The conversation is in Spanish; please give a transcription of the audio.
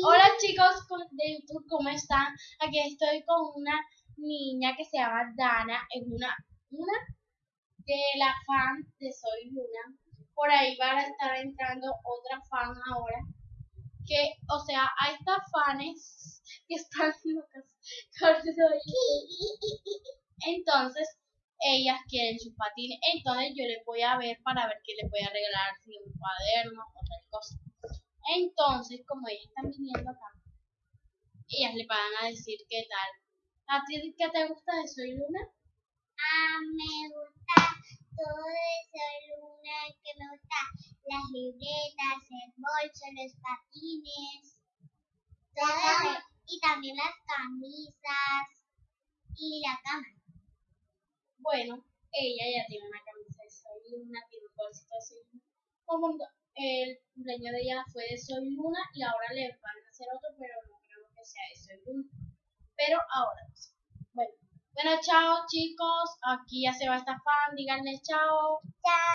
Hola chicos de YouTube, ¿cómo están? Aquí estoy con una niña que se llama Dana, es una, una de la fan de Soy Luna. Por ahí va a estar entrando otra fan ahora. Que, o sea, a estas fans que están locas Entonces, ellas quieren sus patines. Entonces yo les voy a ver para ver qué les voy a regalar, si un cuaderno. Entonces, como ellas están viniendo acá, ellas le van a decir qué tal. ¿A ti qué te gusta de Soy Luna? Ah, me gusta todo de Soy Luna, que me gusta las libretas, el bolso, los patines, todo, y también las camisas y la cama. Bueno, ella ya tiene una camisa de Soy Luna, tiene un bolsito de Soy Luna el cumpleaños de ella fue de Soy Luna y ahora le van a hacer otro, pero no creo que sea de Soy Luna. Pero ahora Bueno, bueno, chao chicos. Aquí ya se va esta fan. Díganle chao. Chao.